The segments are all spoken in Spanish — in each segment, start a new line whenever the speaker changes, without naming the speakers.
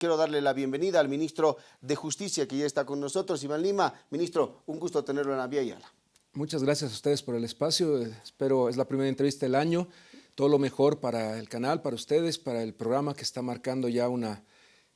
quiero darle la bienvenida al ministro de Justicia que ya está con nosotros, Iván Lima. Ministro, un gusto tenerlo en la Vía Yala.
Muchas gracias a ustedes por el espacio. Espero, es la primera entrevista del año. Todo lo mejor para el canal, para ustedes, para el programa que está marcando ya una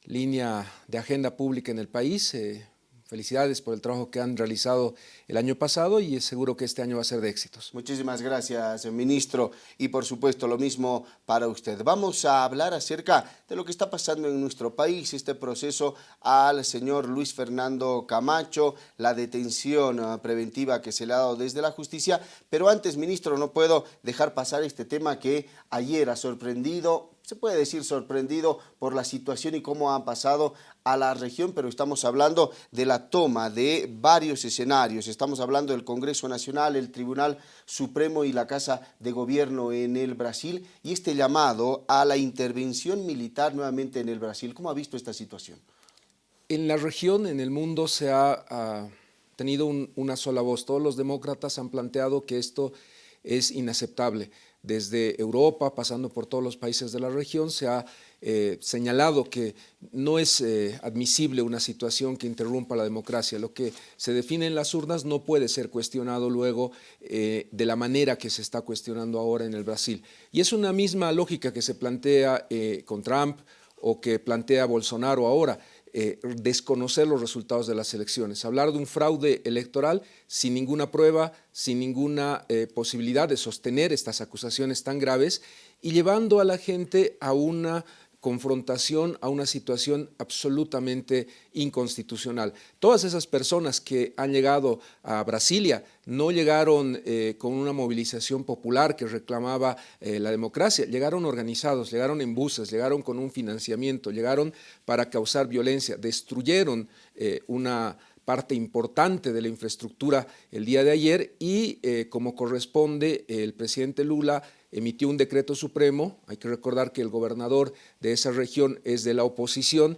línea de agenda pública en el país. Eh, Felicidades por el trabajo que han realizado el año pasado y seguro que este año va a ser de éxitos.
Muchísimas gracias, ministro, y por supuesto lo mismo para usted. Vamos a hablar acerca de lo que está pasando en nuestro país, este proceso al señor Luis Fernando Camacho, la detención ah, preventiva que se le ha dado desde la justicia, pero antes, ministro, no puedo dejar pasar este tema que ayer ha sorprendido se puede decir sorprendido por la situación y cómo han pasado a la región, pero estamos hablando de la toma de varios escenarios. Estamos hablando del Congreso Nacional, el Tribunal Supremo y la Casa de Gobierno en el Brasil y este llamado a la intervención militar nuevamente en el Brasil. ¿Cómo ha visto esta situación?
En la región, en el mundo, se ha tenido una sola voz. Todos los demócratas han planteado que esto es inaceptable desde Europa, pasando por todos los países de la región, se ha eh, señalado que no es eh, admisible una situación que interrumpa la democracia. Lo que se define en las urnas no puede ser cuestionado luego eh, de la manera que se está cuestionando ahora en el Brasil. Y es una misma lógica que se plantea con Trump o que plantea Bolsonaro ahora. Desconocer los resultados de las elecciones, hablar de un fraude electoral sin ninguna prueba, sin ninguna posibilidad de sostener estas acusaciones tan graves y llevando a la gente a una confrontación a una situación absolutamente inconstitucional. Todas esas personas que han llegado a Brasilia no llegaron eh, con una movilización popular que reclamaba eh, la democracia, llegaron organizados, llegaron en buses, llegaron con un financiamiento, llegaron para causar violencia, destruyeron eh, una parte importante de la infraestructura el día de ayer y como corresponde el presidente Lula emitió un decreto supremo, hay que recordar que el gobernador de esa región es de la oposición,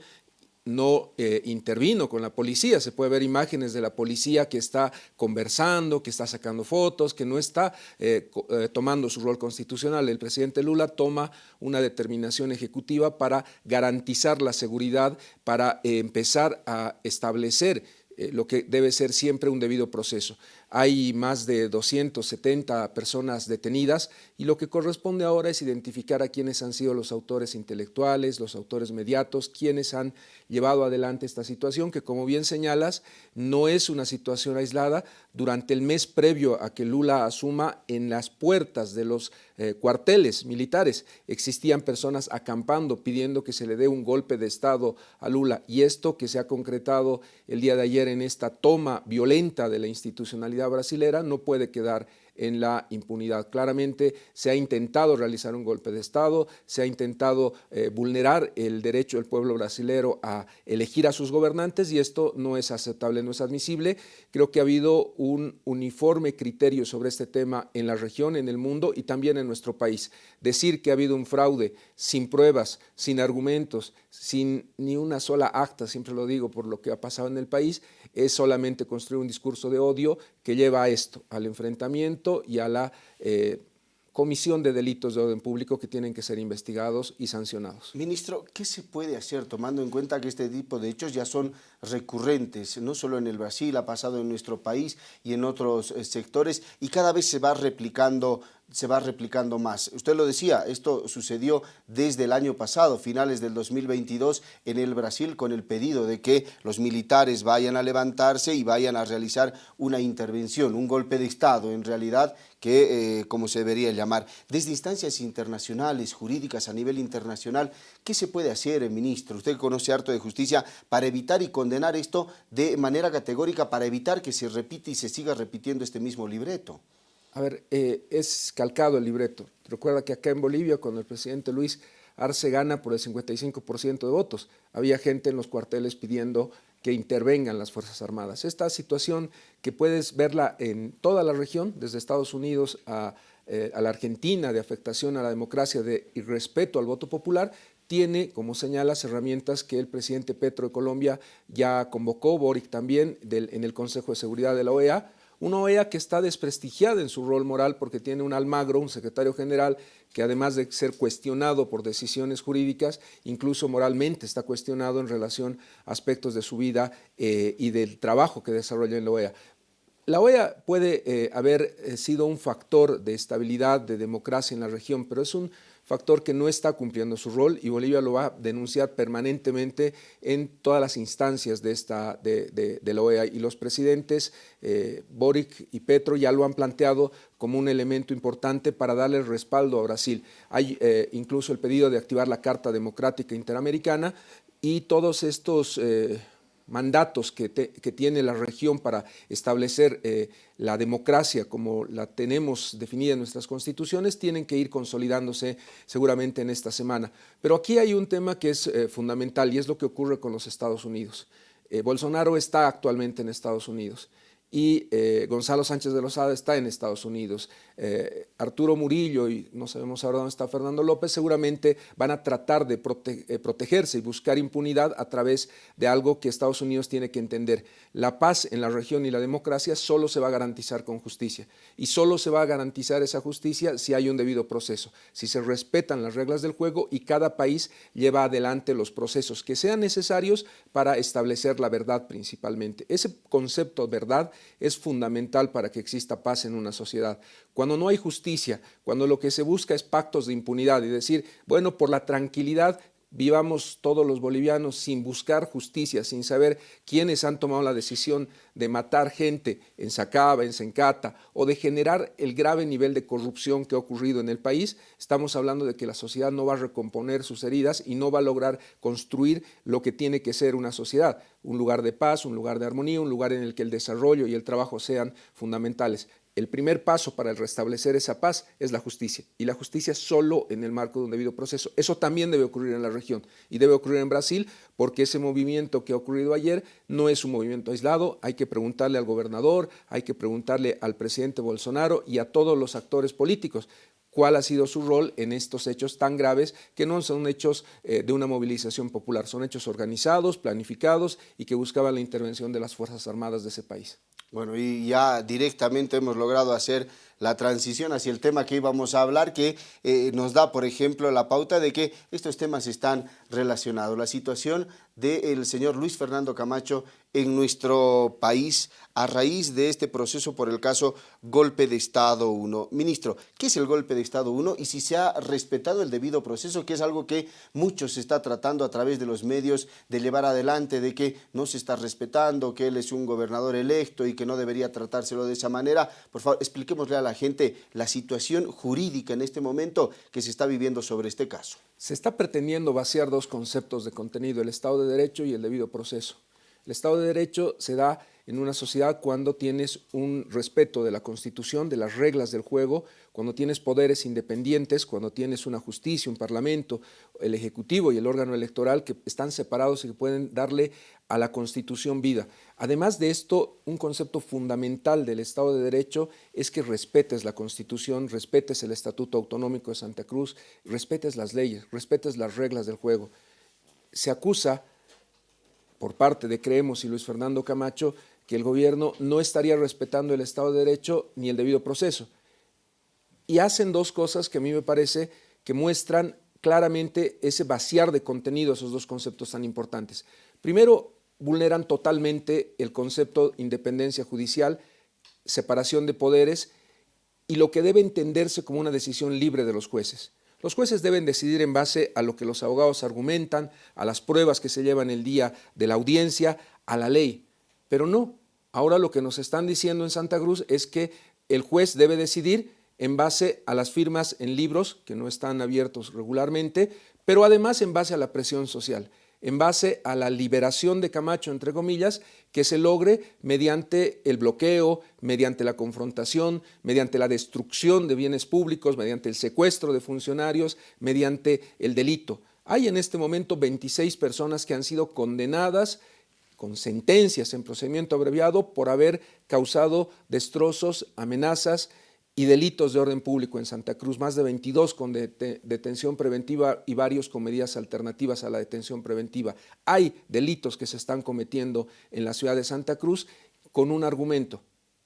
no eh, intervino con la policía, se puede ver imágenes de la policía que está conversando, que está sacando fotos, que no está eh, eh, tomando su rol constitucional. El presidente Lula toma una determinación ejecutiva para garantizar la seguridad, para empezar a establecer lo que debe ser siempre un debido proceso. Hay más de 270 personas detenidas y lo que corresponde ahora es identificar a quienes han sido los autores intelectuales, los autores mediatos, quienes han llevado adelante esta situación, que como bien señalas, no es una situación aislada. Durante el mes previo a que Lula asuma, en las puertas de los eh, cuarteles militares existían personas acampando pidiendo que se le dé un golpe de Estado a Lula y esto que se ha concretado el día de ayer en esta toma violenta de la institucionalidad brasilera no puede quedar en la impunidad. Claramente se ha intentado realizar un golpe de Estado, se ha intentado eh, vulnerar el derecho del pueblo brasilero a elegir a sus gobernantes y esto no es aceptable, no es admisible. Creo que ha habido un uniforme criterio sobre este tema en la región, en el mundo y también en nuestro país. Decir que ha habido un fraude sin pruebas, sin argumentos, sin ni una sola acta, siempre lo digo por lo que ha pasado en el país, es solamente construir un discurso de odio que lleva a esto, al enfrentamiento y a la eh, comisión de delitos de orden público que tienen que ser investigados y sancionados.
Ministro, ¿qué se puede hacer tomando en cuenta que este tipo de hechos ya son recurrentes, no solo en el Brasil, ha pasado en nuestro país y en otros eh, sectores y cada vez se va replicando se va replicando más. Usted lo decía, esto sucedió desde el año pasado, finales del 2022, en el Brasil, con el pedido de que los militares vayan a levantarse y vayan a realizar una intervención, un golpe de Estado, en realidad, que, eh, como se debería llamar. Desde instancias internacionales, jurídicas a nivel internacional, ¿qué se puede hacer, ministro? Usted conoce harto de justicia para evitar y condenar esto de manera categórica, para evitar que se repita y se siga repitiendo este mismo libreto.
A ver, eh, es calcado el libreto. Recuerda que acá en Bolivia, cuando el presidente Luis Arce gana por el 55% de votos, había gente en los cuarteles pidiendo que intervengan las Fuerzas Armadas. Esta situación que puedes verla en toda la región, desde Estados Unidos a, eh, la Argentina, de afectación a la democracia de, y respeto al voto popular, tiene, como señalas, herramientas que el presidente Petro de Colombia ya convocó, Boric también, en el Consejo de Seguridad de la OEA, Una OEA que está desprestigiada en su rol moral porque tiene un Almagro, un secretario general, que además de ser cuestionado por decisiones jurídicas, incluso moralmente está cuestionado en relación a aspectos de su vida eh, y del trabajo que desarrolla en la OEA. La OEA puede eh, haber eh, sido un factor de estabilidad, de democracia en la región, pero es un factor que no está cumpliendo su rol y Bolivia lo va a denunciar permanentemente en todas las instancias de, esta, de, la OEA y los presidentes eh, Boric y Petro ya lo han planteado como un elemento importante para darle respaldo a Brasil. Hay eh, incluso el pedido de activar la Carta Democrática Interamericana y todos estos... Eh, mandatos que, tiene la región para establecer eh, la democracia como la tenemos definida en nuestras constituciones, tienen que ir consolidándose seguramente en esta semana. Pero aquí hay un tema que es eh, fundamental y es lo que ocurre con los Estados Unidos. Eh, Bolsonaro está actualmente en Estados Unidos y Gonzalo Sánchez de Lozada está en Estados Unidos. Eh, Arturo Murillo y no sabemos ahora dónde está Fernando López, seguramente van a tratar de eh, protegerse y buscar impunidad a través de algo que Estados Unidos tiene que entender. La paz en la región y la democracia solo se va a garantizar con justicia y solo se va a garantizar esa justicia si hay un debido proceso, si se respetan las reglas del juego y cada país lleva adelante los procesos que sean necesarios para establecer la verdad principalmente. Ese concepto de verdad es fundamental para que exista paz en una sociedad. Cuando no hay justicia, cuando lo que se busca es pactos de impunidad y decir, bueno, por la tranquilidad vivamos todos los bolivianos sin buscar justicia, sin saber quiénes han tomado la decisión de matar gente en Sacaba, en Sencata, o de generar el grave nivel de corrupción que ha ocurrido en el país, estamos hablando de que la sociedad no va a recomponer sus heridas y no va a lograr construir lo que tiene que ser una sociedad, un lugar de paz, un lugar de armonía, un lugar en el que el desarrollo y el trabajo sean fundamentales. El primer paso para restablecer esa paz es la justicia, y la justicia solo en el marco de un debido proceso. Eso también debe ocurrir en la región, y debe ocurrir en Brasil, porque ese movimiento que ha ocurrido ayer no es un movimiento aislado, hay que preguntarle al gobernador, hay que preguntarle al presidente Bolsonaro y a todos los actores políticos cuál ha sido su rol en estos hechos tan graves que no son hechos eh, de una movilización popular, son hechos organizados, planificados y que buscaban la intervención de las Fuerzas Armadas de ese país.
Bueno, y ya directamente hemos logrado hacer la transición hacia el tema que íbamos a hablar, que eh, nos da, por ejemplo, la pauta de que estos temas están relacionados. La situación del señor Luis Fernando Camacho en nuestro país a raíz de este proceso por el caso Golpe de Estado 1. Ministro, ¿qué es el Golpe de Estado 1 y si se ha respetado el debido proceso, que es algo que muchos se está tratando a través de los medios de llevar adelante, de que no se está respetando, que él es un gobernador electo y que no debería tratárselo de esa manera? Por favor, expliquémosle a la gente la situación jurídica en este momento que se está viviendo sobre este caso.
Se está pretendiendo vaciar dos conceptos de contenido, el Estado de Derecho y el debido proceso. El Estado de Derecho se da en una sociedad cuando tienes un respeto de la Constitución, de las reglas del juego, cuando tienes poderes independientes, cuando tienes una justicia, un parlamento, el Ejecutivo y el órgano electoral que están separados y que pueden darle a la Constitución vida. Además de esto, un concepto fundamental del Estado de Derecho es que respetes la Constitución, respetes el Estatuto Autonómico de Santa Cruz, respetes las leyes, respetes las reglas del juego. Se acusa por parte de Creemos y Luis Fernando Camacho que el gobierno no estaría respetando el Estado de Derecho ni el debido proceso. Y hacen dos cosas que a mí me parece que muestran claramente ese vaciar de contenido esos dos conceptos tan importantes. Primero, vulneran totalmente el concepto de independencia judicial, separación de poderes y lo que debe entenderse como una decisión libre de los jueces. Los jueces deben decidir en base a lo que los abogados argumentan, a las pruebas que se llevan el día de la audiencia, a la ley. Pero no, ahora lo que nos están diciendo en Santa Cruz es que el juez debe decidir en base a las firmas en libros que no están abiertos regularmente, pero además en base a la presión social en base a la liberación de Camacho, entre comillas, que se logre mediante el bloqueo, mediante la confrontación, mediante la destrucción de bienes públicos, mediante el secuestro de funcionarios, mediante el delito. Hay en este momento 26 personas que han sido condenadas con sentencias en procedimiento abreviado por haber causado destrozos, amenazas y delitos de orden público en Santa Cruz, más de 22 con detención preventiva y varios con medidas alternativas a la detención preventiva. Hay delitos que se están cometiendo en la ciudad de Santa Cruz con un argumento,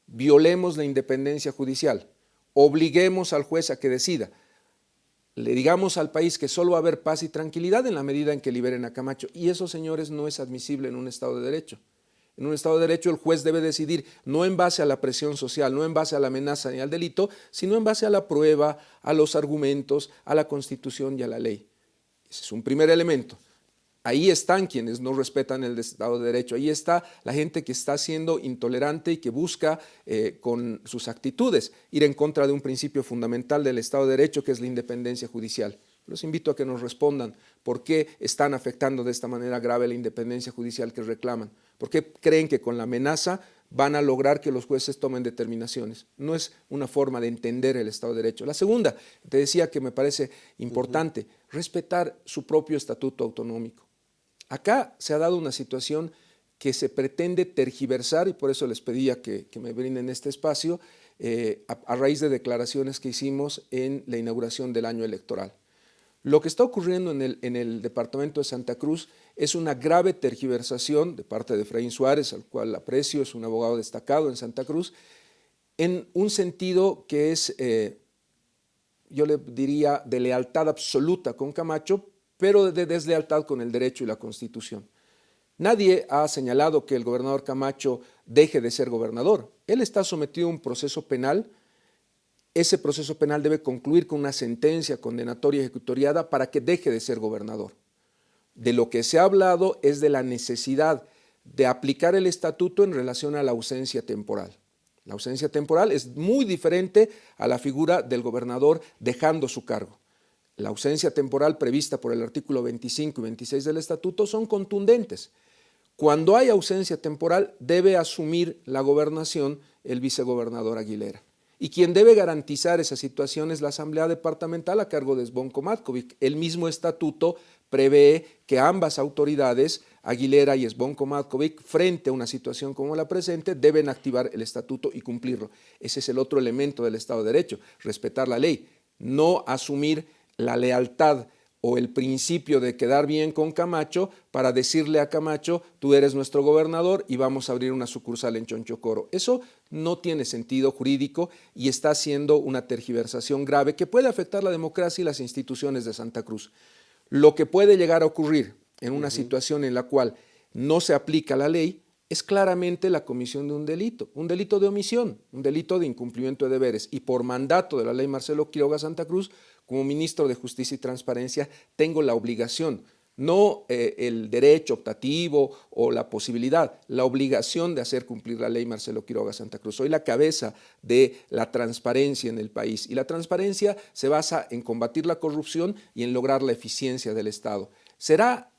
violemos la independencia judicial, obliguemos al juez a que decida, le digamos al país que solo va a haber paz y tranquilidad en la medida en que liberen a Camacho. Y eso, señores, no es admisible en un Estado de Derecho. En un Estado de Derecho el juez debe decidir no en base a la presión social, no en base a la amenaza ni al delito, sino en base a la prueba, a los argumentos, a la Constitución y a la ley. Ese es un primer elemento. Ahí están quienes no respetan el Estado de Derecho, ahí está la gente que está siendo intolerante y que busca eh, con sus actitudes ir en contra de un principio fundamental del Estado de Derecho que es la independencia judicial. Los invito a que nos respondan por qué están afectando de esta manera grave la independencia judicial que reclaman, por qué creen que con la amenaza van a lograr que los jueces tomen determinaciones. No es una forma de entender el Estado de Derecho. La segunda, te decía que me parece importante, respetar su propio estatuto autonómico. Acá se ha dado una situación que se pretende tergiversar y por eso les pedía que, me brinden este espacio eh, a, raíz de declaraciones que hicimos en la inauguración del año electoral. Lo que está ocurriendo en el, en el, departamento de Santa Cruz es una grave tergiversación de parte de Efraín Suárez, al cual aprecio, es un abogado destacado en Santa Cruz, en un sentido que es, eh, yo le diría, de lealtad absoluta con Camacho, pero de deslealtad con el derecho y la Constitución. Nadie ha señalado que el gobernador Camacho deje de ser gobernador. Él está sometido a un proceso penal. Ese proceso penal debe concluir con una sentencia condenatoria ejecutoriada para que deje de ser gobernador. De lo que se ha hablado es de la necesidad de aplicar el estatuto en relación a la ausencia temporal. La ausencia temporal es muy diferente a la figura del gobernador dejando su cargo la ausencia temporal prevista por el artículo 25 y 26 del estatuto son contundentes. Cuando hay ausencia temporal debe asumir la gobernación el vicegobernador Aguilera. Y quien debe garantizar esa situación es la Asamblea Departamental a cargo de Sbonko Matkovic. El mismo estatuto prevé que ambas autoridades, Aguilera y Sbonko Matkovic, frente a una situación como la presente, deben activar el estatuto y cumplirlo. Ese es el otro elemento del Estado de Derecho, respetar la ley, no asumir la lealtad o el principio de quedar bien con Camacho para decirle a Camacho, tú eres nuestro gobernador y vamos a abrir una sucursal en Chonchocoro. Eso no tiene sentido jurídico y está haciendo una tergiversación grave que puede afectar la democracia y las instituciones de Santa Cruz. Lo que puede llegar a ocurrir en una situación en la cual no se aplica la ley es claramente la comisión de un delito, un delito de omisión, un delito de incumplimiento de deberes y por mandato de la ley Marcelo Quiroga Santa Cruz como ministro de Justicia y Transparencia, tengo la obligación, no eh, el derecho optativo o la posibilidad, la obligación de hacer cumplir la ley Marcelo Quiroga Santa Cruz. Soy la cabeza de la transparencia en el país y la transparencia se basa en combatir la corrupción y en lograr la eficiencia del Estado. ¿Será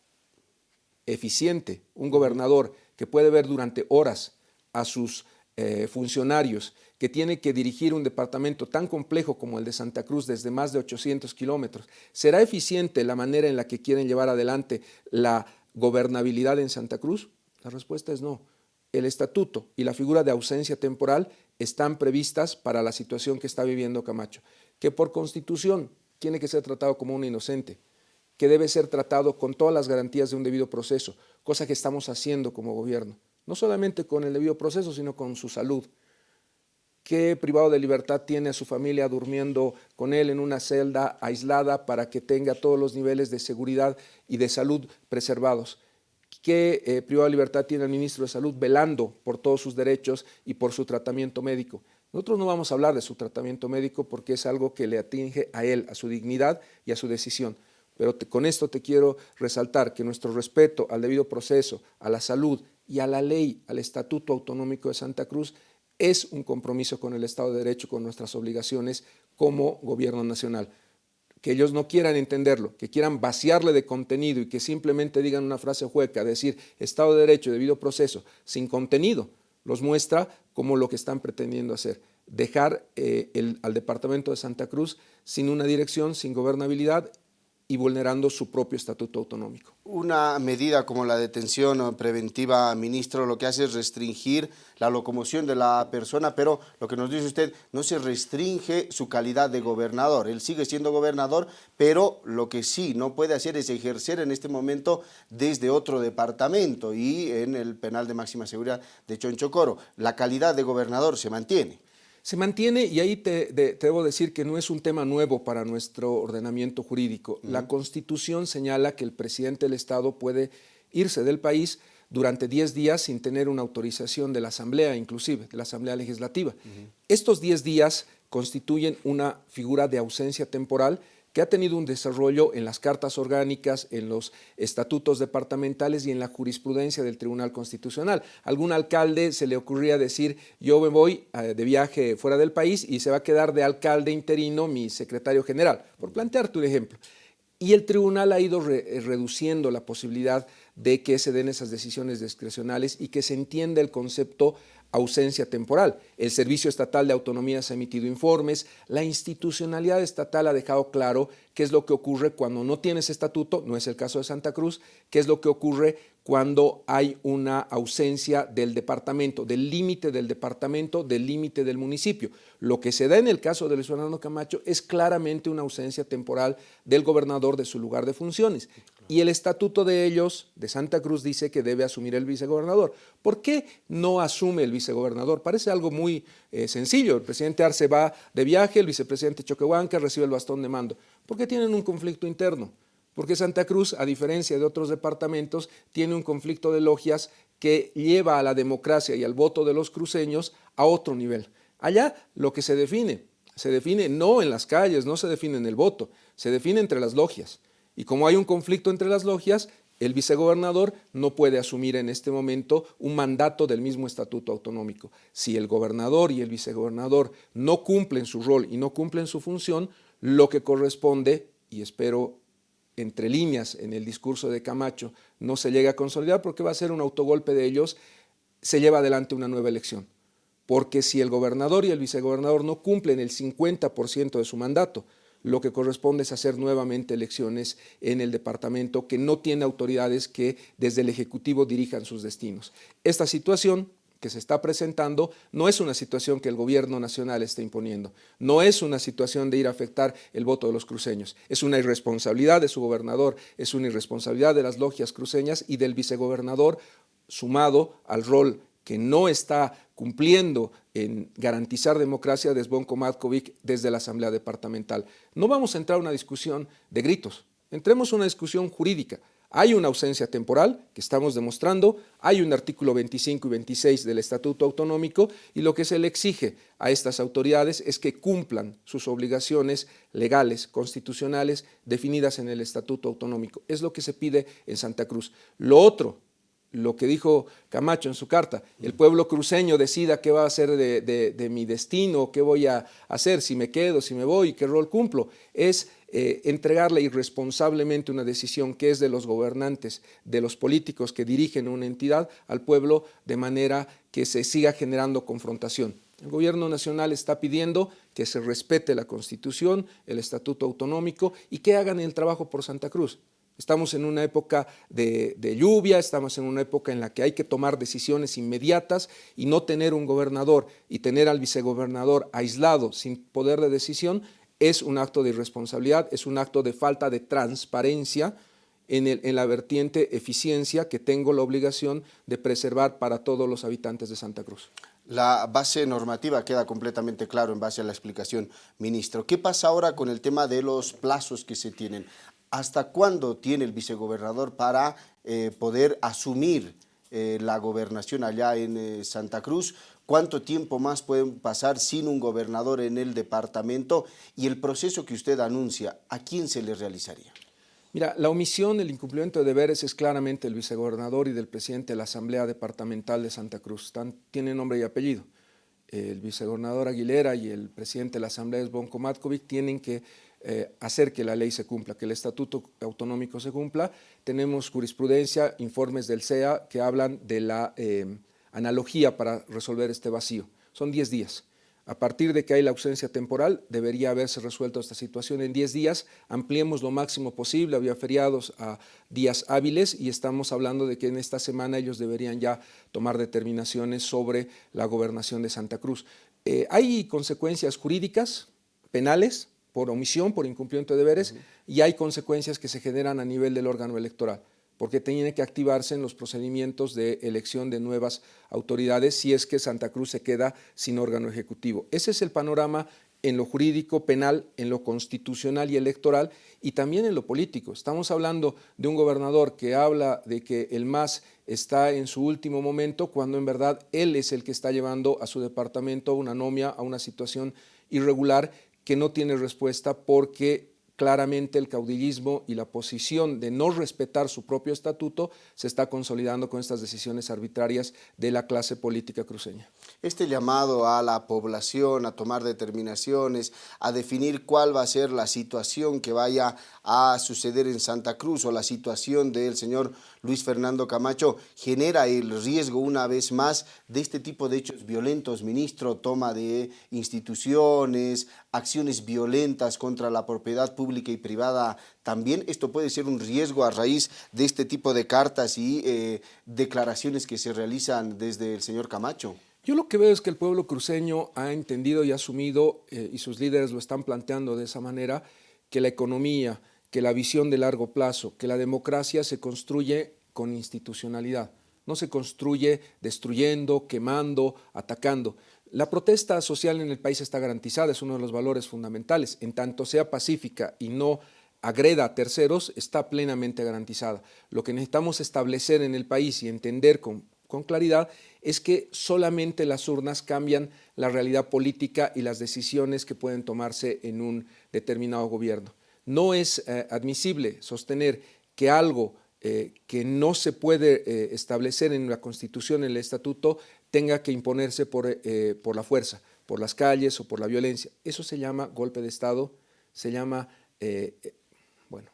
eficiente un gobernador que puede ver durante horas a sus eh, funcionarios que tiene que dirigir un departamento tan complejo como el de Santa Cruz desde más de 800 kilómetros, ¿será eficiente la manera en la que quieren llevar adelante la gobernabilidad en Santa Cruz? La respuesta es no. El estatuto y la figura de ausencia temporal están previstas para la situación que está viviendo Camacho, que por constitución tiene que ser tratado como un inocente, que debe ser tratado con todas las garantías de un debido proceso, cosa que estamos haciendo como gobierno, no solamente con el debido proceso, sino con su salud, ¿Qué privado de libertad tiene a su familia durmiendo con él en una celda aislada para que tenga todos los niveles de seguridad y de salud preservados? ¿Qué eh, privado de libertad tiene el ministro de Salud velando por todos sus derechos y por su tratamiento médico? Nosotros no vamos a hablar de su tratamiento médico porque es algo que le atinge a él, a su dignidad y a su decisión. Pero con esto te quiero resaltar que nuestro respeto al debido proceso, a la salud y a la ley, al Estatuto Autonómico de Santa Cruz, es un compromiso con el Estado de Derecho, con nuestras obligaciones como gobierno nacional. Que ellos no quieran entenderlo, que quieran vaciarle de contenido y que simplemente digan una frase hueca, decir Estado de Derecho, debido proceso, sin contenido, los muestra como lo que están pretendiendo hacer. Dejar eh, al Departamento de Santa Cruz sin una dirección, sin gobernabilidad y vulnerando su propio estatuto autonómico.
Una medida como la detención preventiva, ministro, lo que hace es restringir la locomoción de la persona, pero lo que nos dice usted, no se restringe su calidad de gobernador. Él sigue siendo gobernador, pero lo que sí no puede hacer es ejercer en este momento desde otro departamento y en el penal de máxima seguridad de Chonchocoro. La calidad de gobernador se mantiene
se mantiene y ahí te, debo decir que no es un tema nuevo para nuestro ordenamiento jurídico. La Constitución señala que el presidente del Estado puede irse del país durante 10 días sin tener una autorización de la Asamblea, inclusive, de la Asamblea Legislativa. Estos 10 días constituyen una figura de ausencia temporal que ha tenido un desarrollo en las cartas orgánicas, en los estatutos departamentales y en la jurisprudencia del Tribunal Constitucional. Algún alcalde se le ocurría decir, yo me voy eh, de viaje fuera del país y se va a quedar de alcalde interino mi secretario general, por plantearte un ejemplo. Y el tribunal ha ido eh, reduciendo la posibilidad de que se den esas decisiones discrecionales y que se entienda el concepto ausencia temporal. El Servicio Estatal de Autonomía ha emitido informes, la institucionalidad estatal ha dejado claro qué es lo que ocurre cuando no tienes estatuto, no es el caso de Santa Cruz, qué es lo que ocurre cuando hay una ausencia del departamento, del límite del departamento, del límite del municipio. Lo que se da en el caso de Luis Fernando Camacho es claramente una ausencia temporal del gobernador de su lugar de funciones. Y el estatuto de ellos, de Santa Cruz, dice que debe asumir el vicegobernador. ¿Por qué no asume el vicegobernador? Parece algo muy eh, sencillo. El presidente Arce va de viaje, el vicepresidente Choquehuanca recibe el bastón de mando. ¿Por qué tienen un conflicto interno? Porque Santa Cruz, a diferencia de otros departamentos, tiene un conflicto de logias que lleva a la democracia y al voto de los cruceños a otro nivel. Allá lo que se define, se define no en las calles, no se define en el voto, se define entre las logias. Y como hay un conflicto entre las logias, el vicegobernador no puede asumir en este momento un mandato del mismo estatuto autonómico. Si el gobernador y el vicegobernador no cumplen su rol y no cumplen su función, lo que corresponde, y espero entre líneas en el discurso de Camacho, no se llegue a consolidar porque va a ser un autogolpe de ellos, se lleva adelante una nueva elección. Porque si el gobernador y el vicegobernador no cumplen el 50% de su mandato, lo que corresponde es hacer nuevamente elecciones en el departamento que no tiene autoridades que desde el Ejecutivo dirijan sus destinos. Esta situación que se está presentando no es una situación que el gobierno nacional está imponiendo, no es una situación de ir a afectar el voto de los cruceños, es una irresponsabilidad de su gobernador, es una irresponsabilidad de las logias cruceñas y del vicegobernador sumado al rol que no está cumpliendo en garantizar democracia de Zvonko Matkovic desde la Asamblea Departamental. No vamos a entrar a una discusión de gritos, entremos a una discusión jurídica. Hay una ausencia temporal que estamos demostrando, hay un artículo 25 y 26 del Estatuto Autonómico y lo que se le exige a estas autoridades es que cumplan sus obligaciones legales, constitucionales, definidas en el Estatuto Autonómico. Es lo que se pide en Santa Cruz. Lo otro lo que dijo Camacho en su carta, el pueblo cruceño decida qué va a hacer de, mi destino, qué voy a hacer, si me quedo, si me voy, qué rol cumplo, es eh, entregarle irresponsablemente una decisión que es de los gobernantes, de los políticos que dirigen una entidad al pueblo de manera que se siga generando confrontación. El gobierno nacional está pidiendo que se respete la Constitución, el Estatuto Autonómico y que hagan el trabajo por Santa Cruz. Estamos en una época de, lluvia, estamos en una época en la que hay que tomar decisiones inmediatas y no tener un gobernador y tener al vicegobernador aislado sin poder de decisión es un acto de irresponsabilidad, es un acto de falta de transparencia en, la vertiente eficiencia que tengo la obligación de preservar para todos los habitantes de Santa Cruz.
La base normativa queda completamente claro en base a la explicación, ministro. ¿Qué pasa ahora con el tema de los plazos que se tienen? ¿Hasta cuándo tiene el vicegobernador para eh, poder asumir eh, la gobernación allá en eh, Santa Cruz? ¿Cuánto tiempo más pueden pasar sin un gobernador en el departamento? Y el proceso que usted anuncia, ¿a quién se le realizaría?
Mira, la omisión, el incumplimiento de deberes es claramente el vicegobernador y del presidente de la Asamblea Departamental de Santa Cruz. tiene nombre y apellido. El vicegobernador Aguilera y el presidente de la Asamblea, Bonco Matkovic, tienen que eh, hacer que la ley se cumpla, que el estatuto autonómico se cumpla. Tenemos jurisprudencia, informes del CEA que hablan de la eh, analogía para resolver este vacío. Son 10 días. A partir de que hay la ausencia temporal, debería haberse resuelto esta situación en 10 días. Ampliemos lo máximo posible, había feriados a días hábiles y estamos hablando de que en esta semana ellos deberían ya tomar determinaciones sobre la gobernación de Santa Cruz. Eh, hay consecuencias jurídicas, penales, por omisión, por incumplimiento de deberes, y hay consecuencias que se generan a nivel del órgano electoral porque tiene que activarse en los procedimientos de elección de nuevas autoridades si es que Santa Cruz se queda sin órgano ejecutivo. Ese es el panorama en lo jurídico, penal, en lo constitucional y electoral y también en lo político. Estamos hablando de un gobernador que habla de que el MAS está en su último momento cuando en verdad él es el que está llevando a su departamento a una anomia, a una situación irregular que no tiene respuesta porque claramente el caudillismo y la posición de no respetar su propio estatuto se está consolidando con estas decisiones arbitrarias de la clase política cruceña.
Este llamado a la población a tomar determinaciones, a definir cuál va a ser la situación que vaya a suceder en Santa Cruz o la situación del señor Luis Fernando Camacho, genera el riesgo una vez más de este tipo de hechos violentos, ministro, toma de instituciones, acciones violentas contra la propiedad pública y privada también. Esto puede ser un riesgo a raíz de este tipo de cartas y eh, declaraciones que se realizan desde el señor Camacho.
Yo lo que veo es que el pueblo cruceño ha entendido y asumido, eh, y sus líderes lo están planteando de esa manera, que la economía, que la visión de largo plazo, que la democracia se construye con institucionalidad, no se construye destruyendo, quemando, atacando. La protesta social en el país está garantizada, es uno de los valores fundamentales. En tanto sea pacífica y no agreda a terceros, está plenamente garantizada. Lo que necesitamos establecer en el país y entender con, claridad es que solamente las urnas cambian la realidad política y las decisiones que pueden tomarse en un determinado gobierno. No es eh, admisible sostener que algo eh, que no se puede eh, establecer en la Constitución, en el Estatuto, tenga que imponerse por, eh, por, la fuerza, por las calles o por la violencia. Eso se llama golpe de Estado, se llama, bueno,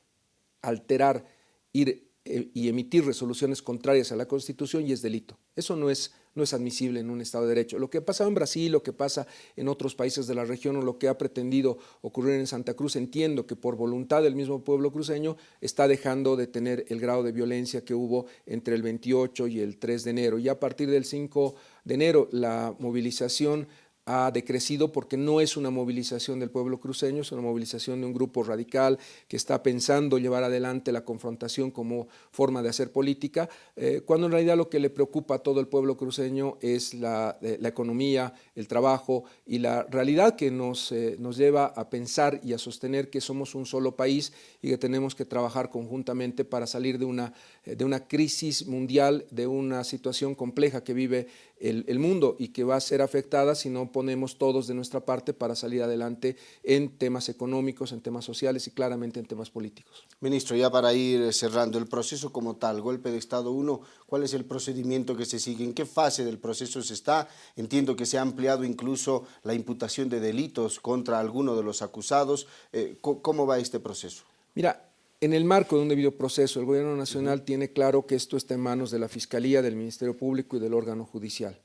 alterar, ir y emitir resoluciones contrarias a la Constitución y es delito. Eso no es no es admisible en un Estado de Derecho. Lo que ha pasado en Brasil, lo que pasa en otros países de la región o lo que ha pretendido ocurrir en Santa Cruz, entiendo que por voluntad del mismo pueblo cruceño está dejando de tener el grado de violencia que hubo entre el 28 y el 3 de enero. Y a partir del 5 de enero la movilización ha decrecido porque no es una movilización del pueblo cruceño, es una movilización de un grupo radical que está pensando llevar adelante la confrontación como forma de hacer política, eh, cuando en realidad lo que le preocupa a todo el pueblo cruceño es la, eh, economía, el trabajo y la realidad que nos, eh, nos lleva a pensar y a sostener que somos un solo país y que tenemos que trabajar conjuntamente para salir de una, de una crisis mundial, de una situación compleja que vive el, mundo y que va a ser afectada si no ponemos todos de nuestra parte para salir adelante en temas económicos, en temas sociales y claramente en temas políticos.
Ministro, ya para ir cerrando, el proceso como tal, golpe de Estado 1, ¿cuál es el procedimiento que se sigue? ¿En qué fase del proceso se está? Entiendo que se ha ampliado incluso la imputación de delitos contra alguno de los acusados. Eh, ¿Cómo va este proceso?
Mira, en el marco de un debido proceso, el Gobierno Nacional tiene claro que esto está en manos de la Fiscalía, del Ministerio Público y del órgano judicial.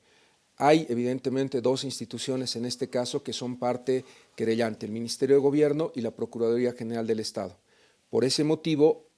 Hay evidentemente dos instituciones en este caso que son parte querellante, el Ministerio de Gobierno y la Procuraduría General del Estado. Por ese motivo,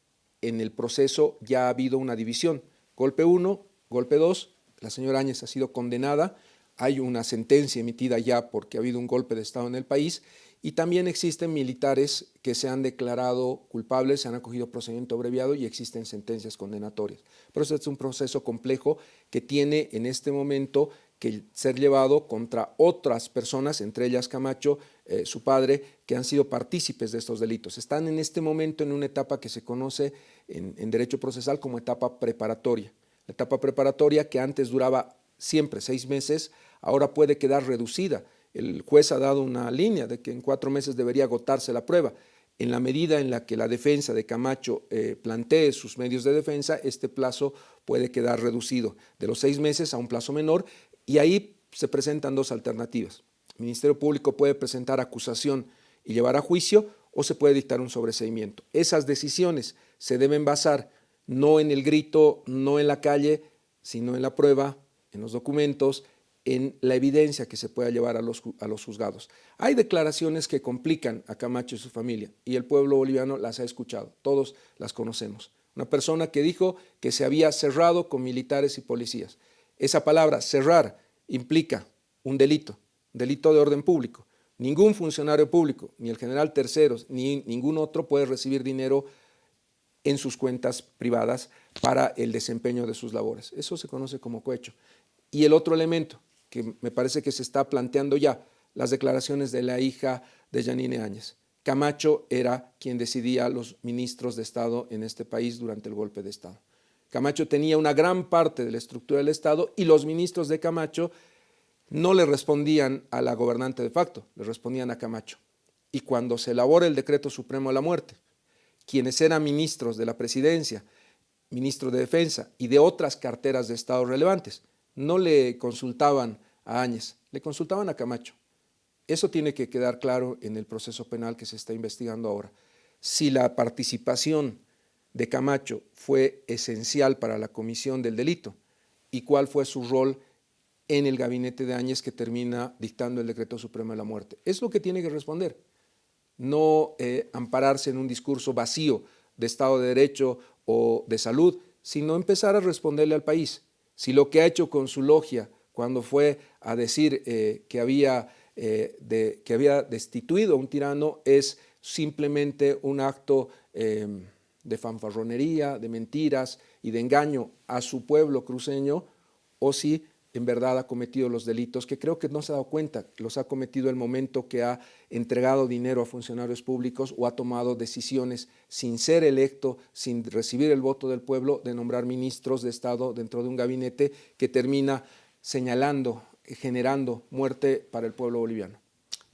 en el proceso ya ha habido una división. Golpe 1, golpe 2, la señora Áñez ha sido condenada, hay una sentencia emitida ya porque ha habido un golpe de Estado en el país y también existen militares que se han declarado culpables, se han acogido procedimiento abreviado y existen sentencias condenatorias. Pero eso es un proceso complejo que tiene en este momento que ser llevado contra otras personas, entre ellas Camacho, eh, su padre, que han sido partícipes de estos delitos. Están en este momento en una etapa que se conoce en, en derecho procesal como etapa preparatoria. La etapa preparatoria que antes duraba siempre seis meses, ahora puede quedar reducida el juez ha dado una línea de que en cuatro meses debería agotarse la prueba. En la medida en la que la defensa de Camacho eh, plantee sus medios de defensa, este plazo puede quedar reducido de los seis meses a un plazo menor y ahí se presentan dos alternativas. El Ministerio Público puede presentar acusación y llevar a juicio o se puede dictar un sobreseimiento. Esas decisiones se deben basar no en el grito, no en la calle, sino en la prueba, en los documentos, en la evidencia que se pueda llevar a los, a los juzgados. Hay declaraciones que complican a Camacho y su familia y el pueblo boliviano las ha escuchado, todos las conocemos. Una persona que dijo que se había cerrado con militares y policías. Esa palabra, cerrar, implica un delito, delito de orden público. Ningún funcionario público, ni el general Terceros, ni ningún otro puede recibir dinero en sus cuentas privadas para el desempeño de sus labores. Eso se conoce como cohecho. Y el otro elemento, que me parece que se está planteando ya, las declaraciones de la hija de Janine Áñez. Camacho era quien decidía los ministros de Estado en este país durante el golpe de Estado. Camacho tenía una gran parte de la estructura del Estado y los ministros de Camacho no le respondían a la gobernante de facto, le respondían a Camacho. Y cuando se elabora el decreto supremo de la muerte, quienes eran ministros de la presidencia, ministro de defensa y de otras carteras de Estado relevantes, no le consultaban a Áñez, le consultaban a Camacho. Eso tiene que quedar claro en el proceso penal que se está investigando ahora. Si la participación de Camacho fue esencial para la comisión del delito y cuál fue su rol en el gabinete de Áñez que termina dictando el decreto supremo de la muerte. Es lo que tiene que responder, no eh, ampararse en un discurso vacío de Estado de Derecho o de salud, sino empezar a responderle al país. Si lo que ha hecho con su logia cuando fue a decir eh, que había eh, que había destituido a un tirano es simplemente un acto em, de fanfarronería, de mentiras y de engaño a su pueblo cruceño, o si en verdad ha cometido los delitos, que creo que no se ha dado cuenta, los ha cometido el momento que ha entregado dinero a funcionarios públicos o ha tomado decisiones sin ser electo, sin recibir el voto del pueblo, de nombrar ministros de Estado dentro de un gabinete que termina señalando generando muerte para el pueblo boliviano.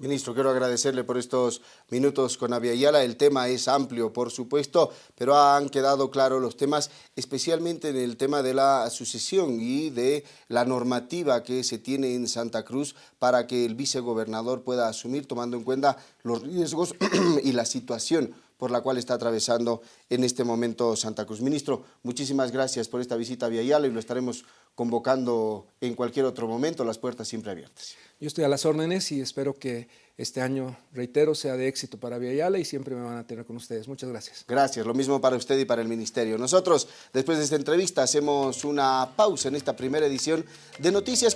Ministro, quiero agradecerle por estos minutos con Aviala. El tema es amplio, por supuesto, pero han quedado claros los temas, especialmente en el tema de la sucesión y de la normativa que se tiene en Santa Cruz para que el vicegobernador pueda asumir, tomando en cuenta los riesgos y la situación por la cual está atravesando en este momento Santa Cruz. Ministro, muchísimas gracias por esta visita a Viayala y lo estaremos convocando en cualquier otro momento, las puertas siempre abiertas.
Yo estoy a las órdenes y espero que este año, reitero, sea de éxito para Viayala y siempre me van a tener con ustedes. Muchas gracias.
Gracias, lo mismo para usted y para el Ministerio. Nosotros, después de esta entrevista, hacemos una pausa en esta primera edición de Noticias